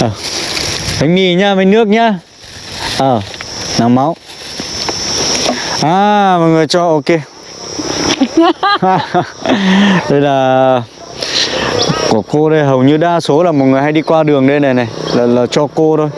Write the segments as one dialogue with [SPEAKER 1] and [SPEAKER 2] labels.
[SPEAKER 1] Ờ. bánh mì nhá bánh nước nhá. Ờ nắng máu. À mọi người cho ok. Đây là của cô đây hầu như đa số là mọi người hay đi qua đường đây này này là, là cho cô thôi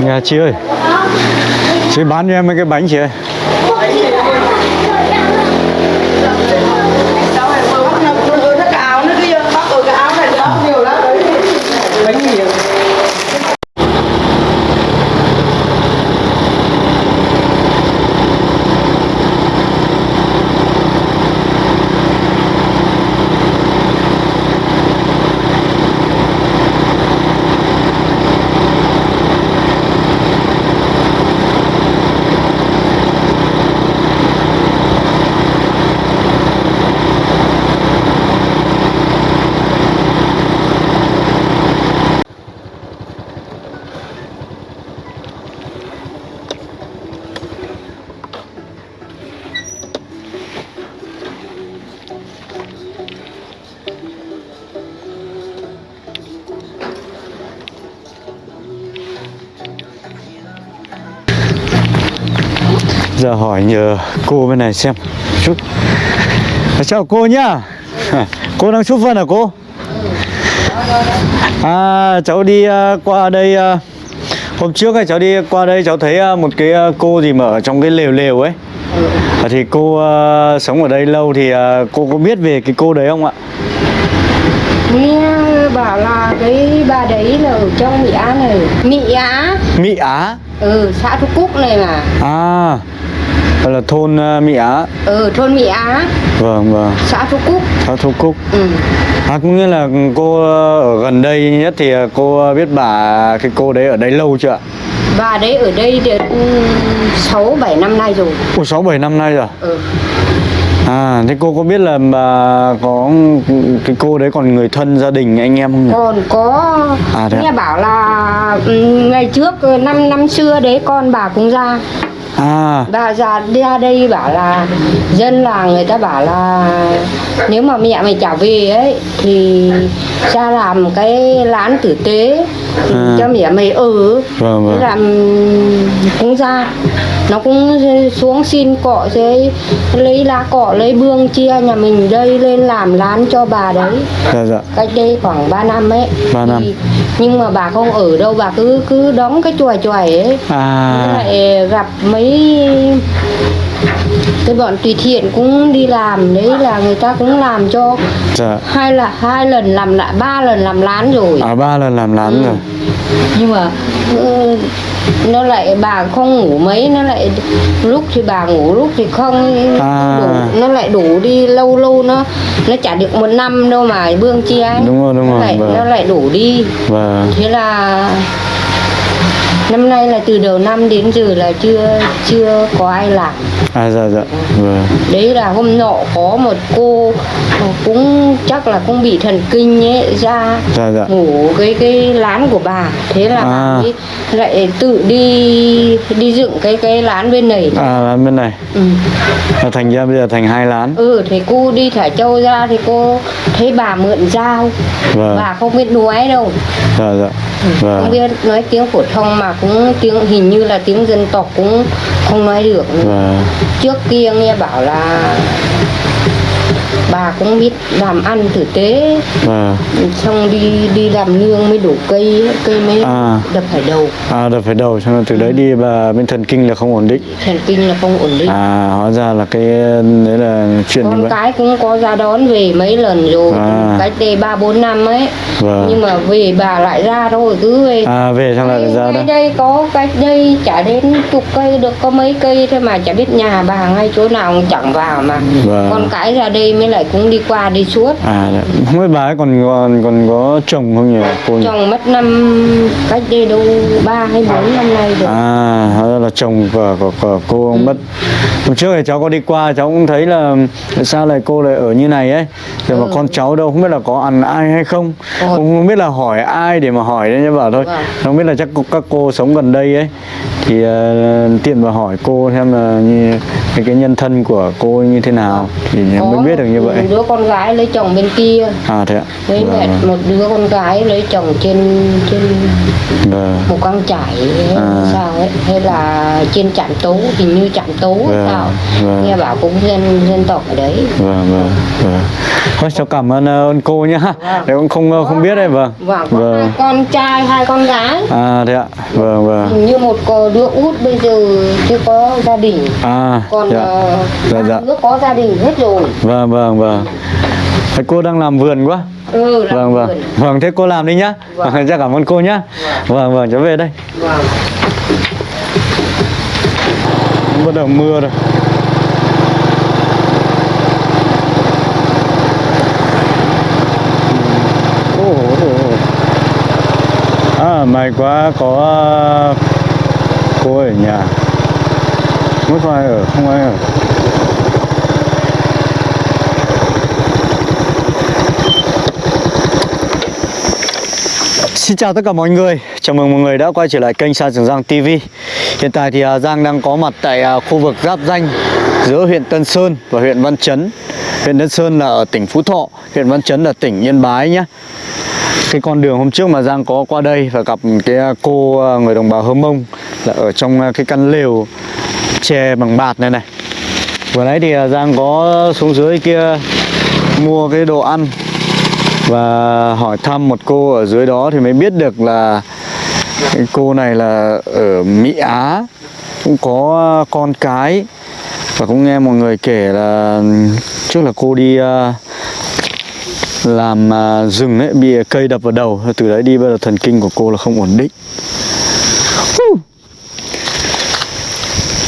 [SPEAKER 1] Nhà chị ơi Chị bán cho em mấy cái bánh chị ơi. Giờ hỏi nhờ cô bên này xem chút. Chào cô nhá. Cô đang chúc phân à cô? À cháu đi à, qua đây à, Hôm trước ấy, cháu đi qua đây cháu thấy à, một cái cô gì mà ở trong cái lều lều ấy. À, Thì cô à, sống ở đây lâu thì à, cô có biết về cái cô đấy không ạ?
[SPEAKER 2] nghe bảo là cái bà đấy là ở trong Mỹ Á này. Mỹ Á?
[SPEAKER 1] Mỹ Á?
[SPEAKER 2] Ừ xã Thu Cúc này mà.
[SPEAKER 1] À Đó là thôn à, Mỹ Á.
[SPEAKER 2] Ừ thôn Mỹ Á.
[SPEAKER 1] Vâng vâng.
[SPEAKER 2] Xã Thu Cúc.
[SPEAKER 1] Cháu Thu Cúc.
[SPEAKER 2] Ừ.
[SPEAKER 1] À cũng như là cô ở gần đây nhất thì cô biết bà cái cô đấy ở đây lâu chưa ạ?
[SPEAKER 2] bà đấy ở đây được ừ, sáu bảy năm nay rồi.
[SPEAKER 1] Ủa 6 7 năm nay rồi.
[SPEAKER 2] ừ.
[SPEAKER 1] À thế cô có biết là bà có cái cô đấy còn người thân gia đình anh em không nhỉ?
[SPEAKER 2] còn có
[SPEAKER 1] À, thế
[SPEAKER 2] nghe bảo là ừ, ngày trước năm năm xưa đấy con bà cũng ra
[SPEAKER 1] À
[SPEAKER 2] bà ra ra đây bảo là dân làng người ta bảo là nếu mà mẹ mày trả về ấy thì ra làm cái lán tử tế
[SPEAKER 1] À.
[SPEAKER 2] cho mẹ mày ở
[SPEAKER 1] Vâng, vâng.
[SPEAKER 2] Làm cũng ra nó cũng xuống xin cọ thế lấy lá cọ lấy bương chia nhà mình đây lên làm lán cho bà đấy
[SPEAKER 1] dạ dạ.
[SPEAKER 2] cách đây khoảng 3 năm ấy
[SPEAKER 1] Ba năm.
[SPEAKER 2] Thì- nhưng mà bà không ở đâu bà cứ cứ đóng cái chùa chùa ấy.
[SPEAKER 1] À.
[SPEAKER 2] Lại gặp mấy cái bọn tùy thiện cũng đi làm đấy là người ta cũng làm cho
[SPEAKER 1] dạ.
[SPEAKER 2] hai là hai lần làm lại ba lần làm lán rồi
[SPEAKER 1] À ba lần làm lán rồi.
[SPEAKER 2] nhưng mà ừ, nó lại bà không ngủ mấy nó lại lúc thì bà ngủ lúc thì không
[SPEAKER 1] À.
[SPEAKER 2] đủ, nó lại đủ đi lâu lâu nó nó chả được một năm đâu mà bương chia ấy.
[SPEAKER 1] Đúng rồi, đúng
[SPEAKER 2] nó
[SPEAKER 1] rồi,
[SPEAKER 2] lại,
[SPEAKER 1] vâng.
[SPEAKER 2] nó lại đủ đi
[SPEAKER 1] Vâng.
[SPEAKER 2] thế là năm nay là từ đầu năm đến giờ là chưa chưa có ai làm
[SPEAKER 1] À dạ dạ. Vâng.
[SPEAKER 2] đấy là hôm nọ có một cô cũng chắc là cũng bị thần kinh ấy ra
[SPEAKER 1] Dạ dạ.
[SPEAKER 2] ngủ cái cái lán của bà thế là
[SPEAKER 1] À.
[SPEAKER 2] bà ấy lại tự đi đi dựng cái cái lán bên này
[SPEAKER 1] À lán bên này.
[SPEAKER 2] ừ.
[SPEAKER 1] À, thành ra bây giờ thành hai lán.
[SPEAKER 2] ừ thì cô đi thả châu ra thì cô thấy bà mượn dao
[SPEAKER 1] Vâng.
[SPEAKER 2] bà không biết nói đâu
[SPEAKER 1] Dạ dạ.
[SPEAKER 2] không
[SPEAKER 1] Vâng.
[SPEAKER 2] biết nói tiếng phổ thông mà cũng tiếng hình như là tiếng dân tộc cũng không nói được nữa.
[SPEAKER 1] Vâng.
[SPEAKER 2] trước kia nghe bảo là bà cũng biết làm ăn tử tế
[SPEAKER 1] Vâng.
[SPEAKER 2] xong đi đi làm nương mới đổ cây cây mới
[SPEAKER 1] À.
[SPEAKER 2] đập phải đầu
[SPEAKER 1] À đợt phải đầu xong rồi từ đấy đi và bên thần kinh là không ổn định.
[SPEAKER 2] thần kinh là không ổn định
[SPEAKER 1] À hóa ra là cái đấy là chuyện
[SPEAKER 2] con cái cũng có ra đón về mấy lần rồi
[SPEAKER 1] À.
[SPEAKER 2] cách đây ba bốn năm ấy
[SPEAKER 1] Vâng.
[SPEAKER 2] nhưng mà về bà lại ra thôi cứ về
[SPEAKER 1] À về xong lại ra đó.
[SPEAKER 2] đây có cách đây chả đến chục cây được có mấy cây thôi mà chả biết nhà bà ngay chỗ nào cũng chẳng vào mà
[SPEAKER 1] Vâng.
[SPEAKER 2] con cái ra đây mới lại cũng đi qua đi suốt.
[SPEAKER 1] À không biết bà ấy còn còn còn có chồng không nhỉ cô
[SPEAKER 2] chồng mất năm cách đây đâu ba hay bốn năm nay rồi.
[SPEAKER 1] À là chồng của, của, của cô ông mất. Hôm trước thì cháu có đi qua cháu cũng thấy là sao lại cô lại ở như này ấy? Rồi mà con cháu đâu không biết là có ăn ai hay không.
[SPEAKER 2] Ôi.
[SPEAKER 1] cũng không biết là hỏi ai để mà hỏi đấy nhá bảo thôi.
[SPEAKER 2] Vâng.
[SPEAKER 1] không biết là chắc các cô sống gần đây ấy. Thì ờ, tiện mà hỏi cô xem là như cái, cái nhân thân của cô như thế nào. Thì mới biết được như vậy
[SPEAKER 2] một đứa con gái lấy chồng bên kia.
[SPEAKER 1] À thế ạ.
[SPEAKER 2] Với
[SPEAKER 1] Vâng,
[SPEAKER 2] mẹ
[SPEAKER 1] vâng.
[SPEAKER 2] một đứa con gái lấy chồng trên trên
[SPEAKER 1] Vâng.
[SPEAKER 2] một con trải
[SPEAKER 1] À.
[SPEAKER 2] sao ấy hay là trên trạm tố hình như trạm tố
[SPEAKER 1] Vâng,
[SPEAKER 2] sao?
[SPEAKER 1] vâng.
[SPEAKER 2] nghe bảo cũng dân dân tộc ở đấy.
[SPEAKER 1] Vâng vâng vâng. Thôi cháu cảm ơn ờ, ơn cô nhá. Nếu cũng không ờ, không biết đấy vâng.
[SPEAKER 2] Có
[SPEAKER 1] vâng.
[SPEAKER 2] hai con trai hai con gái.
[SPEAKER 1] À thế ạ. Vâng vâng.
[SPEAKER 2] Hình như một cô đứa út bây giờ chưa có gia đình.
[SPEAKER 1] À
[SPEAKER 2] còn
[SPEAKER 1] dạ.
[SPEAKER 2] ờ,
[SPEAKER 1] Dạ,
[SPEAKER 2] ba
[SPEAKER 1] dạ.
[SPEAKER 2] đứa có gia đình hết rồi.
[SPEAKER 1] Vâng vâng vâng Thế cô đang làm vườn quá?
[SPEAKER 2] Ừ làm
[SPEAKER 1] vâng vâng.
[SPEAKER 2] vườn.
[SPEAKER 1] vâng thế cô làm đi nhá.
[SPEAKER 2] Vâng.
[SPEAKER 1] vâng chắc cảm ơn cô nhá. Vâng. Vâng cháu về đây.
[SPEAKER 2] Vâng.
[SPEAKER 1] Bắt đầu mưa rồi. À may quá có ờ, cô ở nhà. Có ai ở không ai ở Xin chào tất cả mọi người, chào mừng mọi người đã quay trở lại kênh Sa Trường Giang TV Hiện tại thì à, Giang đang có mặt tại à, khu vực giáp danh giữa huyện Tân Sơn và huyện Văn Chấn. Huyện Tân Sơn là ở tỉnh Phú Thọ, huyện Văn Chấn là tỉnh Yên Bái nhé Cái con đường hôm trước mà Giang có qua đây và gặp cái à, cô người đồng bào Hơ Mông là ở trong cái căn lều tre bằng bạt này này. Vừa nãy thì Giang có xuống dưới kia mua cái đồ ăn và hỏi thăm một cô ở dưới đó thì mới biết được là cái cô này là ở Mỹ Á cũng có con cái. Và cũng nghe mọi người kể là trước là cô đi à, làm à, rừng ấy bị cây đập vào đầu. Từ đấy đi bây giờ thần kinh của cô là không ổn định. Hu.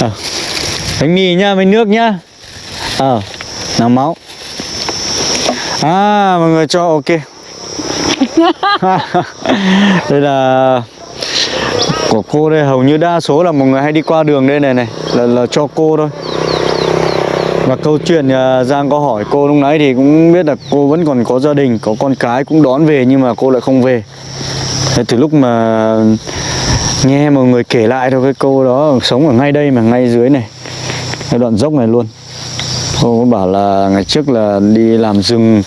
[SPEAKER 1] à, bánh mì nhá bánh nước nhá ờ nào máu. À mọi người cho ok. Đây là Của cô đây hầu như đa số là mọi người hay đi qua đường đây này này Là, là cho cô thôi. Và câu chuyện à, Giang có hỏi cô lúc nãy thì cũng biết là cô vẫn còn có gia đình Có con cái cũng đón về nhưng mà cô lại không về. Thế từ lúc mà nghe mọi người kể lại thôi cái cô đó sống ở ngay đây mà ngay dưới này. Cái đoạn dốc này luôn Cô bảo là ngày trước là đi làm rừng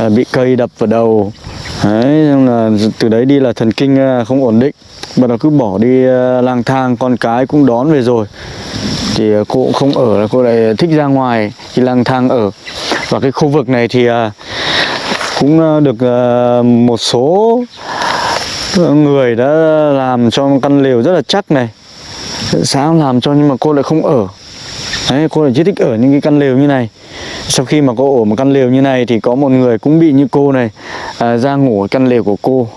[SPEAKER 1] à, bị cây đập vào đầu. Đấy, xong là từ đấy đi là thần kinh à, không ổn định. Bắt nó cứ bỏ đi à, lang thang con cái cũng đón về rồi. Thì à, cô cũng không ở là cô lại thích ra ngoài đi lang thang ở. Và cái khu vực này thì cũng được một số người đã làm cho căn lều rất là chắc này. Sáng làm cho nhưng mà cô lại không ở. Đấy, cô là chỉ thích ở những cái căn lều như này. Sau khi mà cô ở một căn lều như này Thì có một người cũng bị như cô này à, Ra ngủ ở căn lều của cô.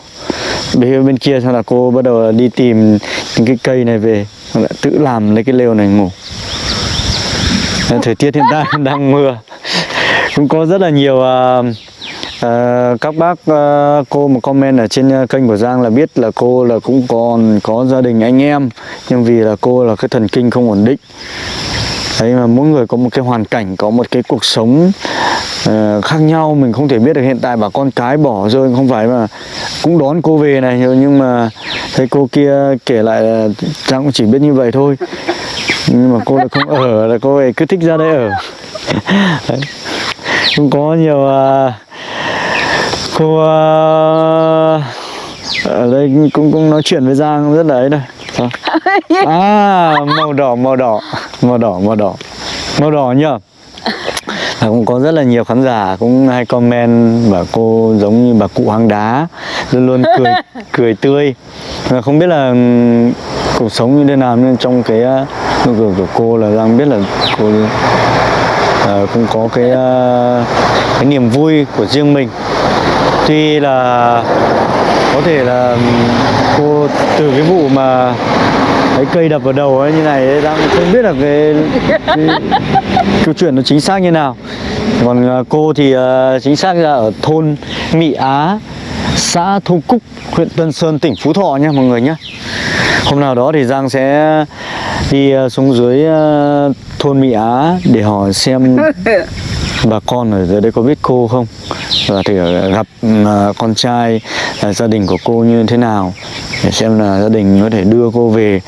[SPEAKER 1] Bên, bên kia xong là cô bắt đầu đi tìm những cái cây này về lại tự làm lấy cái lều này ngủ. Đấy, Thời tiết hiện tại đang mưa. Cũng có rất là nhiều à, à, các bác à, cô một comment ở trên à, kênh của Giang là biết là cô là cũng còn có gia đình anh em. Nhưng vì là cô là cái thần kinh không ổn định. Đấy mà mỗi người có một cái hoàn cảnh, có một cái cuộc sống uh, khác nhau Mình không thể biết được hiện tại bà con cái bỏ rơi không phải mà Cũng đón cô về này nhưng mà thấy cô kia kể lại là Giang cũng chỉ biết như vậy thôi. Nhưng mà cô lại không ở, là cô ấy cứ thích ra đây ở. Đấy. Cũng có nhiều uh, cô uh, ở đây cũng cũng nói chuyện với Giang rất là ấy đây. Sao? à màu đỏ màu đỏ. Màu đỏ màu đỏ. Màu đỏ nhá và cũng có rất là nhiều khán giả cũng hay comment bảo cô giống như bà cụ hang đá luôn luôn cười cười tươi. Và không biết là cuộc sống như thế nào nhưng trong cái uh, nụ cười của cô là Giang biết là cô ờ, cũng có cái ờ, cái niềm vui của riêng mình. Tuy là có thể là cô từ cái vụ mà cái cây đập vào đầu ấy như này ấy, đang không biết là cái, cái câu chuyện nó chính xác như nào. Còn à, cô thì uh, chính xác là ở thôn Mỹ Á xã Thu Cúc huyện Tân Sơn tỉnh Phú Thọ nha mọi người nhé hôm nào đó thì Giang sẽ đi uh, xuống dưới uh, thôn Mỹ Á để hỏi xem bà con ở dưới đây có biết cô không? Và thì gặp à, con trai à, gia đình của cô như thế nào? Để xem là gia đình có thể đưa cô về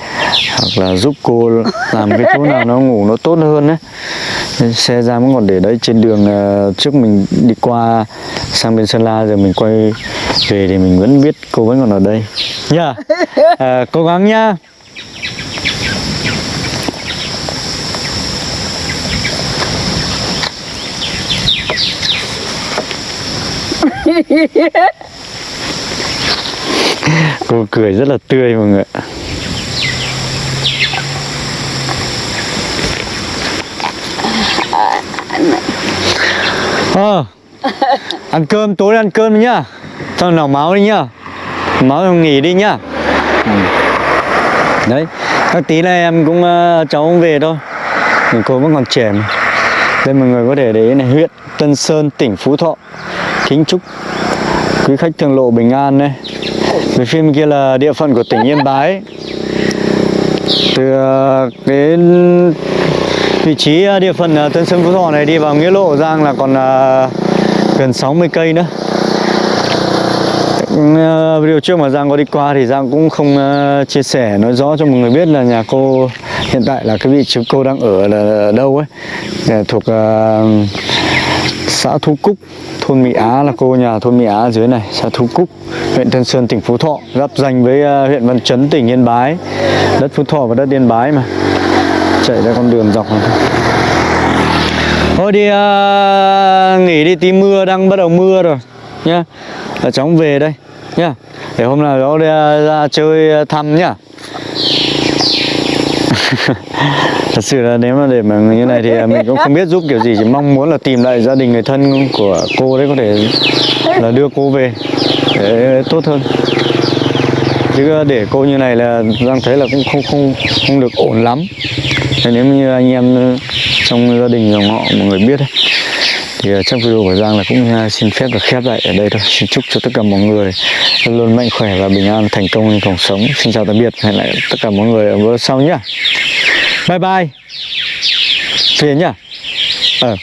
[SPEAKER 1] hoặc là giúp cô làm cái chỗ nào nó ngủ nó tốt hơn đấy xe ra vẫn còn để đấy trên đường à, trước mình đi qua sang bên Sơn La giờ mình quay về thì mình vẫn biết cô vẫn còn ở đây. Nhá à, cố gắng nhá cô cười rất là tươi mọi người ạ. Ờ, ăn cơm tối ăn cơm đi nhá. Cho nào máu đi nhá. Máu nghỉ đi nhá. Ừ. đấy các tí này em cũng ờ, cháu cũng về thôi. Mình cô vẫn còn trẻ mà. Đây mọi người có thể để ý này huyện Tân Sơn tỉnh Phú Thọ kính chúc quý khách thường lộ bình an đây về phía bên kia là địa phận của tỉnh Yên Bái. Từ đến cái vị trí ờ, địa phận ờ, Tân Sơn Phú Thọ này đi vào nghĩa lộ, Giang là còn gần 60 cây nữa. Ừ, điều video trước mà Giang có đi qua thì Giang cũng không chia sẻ, nói rõ cho mọi người biết là nhà cô hiện tại là cái vị trí cô đang ở là đâu ấy. Thuộc xã Thu Cúc thôn Mỹ Á là cô nhà thôn Mỹ Á dưới này xã Thu Cúc huyện Tân Sơn tỉnh Phú Thọ giáp danh với ờ, huyện Văn Chấn tỉnh Yên Bái. Đất Phú Thọ và đất Yên Bái mà. Chạy ra con đường dọc này thôi. Thôi đi uh, nghỉ đi tí mưa đang bắt đầu mưa rồi nhá. Là cháu về đây nhá. Để hôm nào đó đi, uh, ra chơi thăm nhá thật sự là nếu mà để mà như này thì à, mình cũng không biết giúp kiểu gì chỉ mong muốn là tìm lại gia đình người thân của cô đấy có thể là đưa cô về để tốt hơn. Chứ à, để cô như này là đang thấy là cũng không không không được ổn lắm. Thế nếu như anh em trong gia đình dòng họ mọi người biết ấy, thì ờ, trong video của Giang là cũng ờ, xin phép được khép lại ở đây thôi. Xin chúc cho tất cả mọi người luôn mạnh khỏe và bình an, thành công trong cuộc sống. Xin chào tạm biệt. Hẹn lại tất cả mọi người ở video sau nhá. Bye bye. Phiền nhá. Ờ.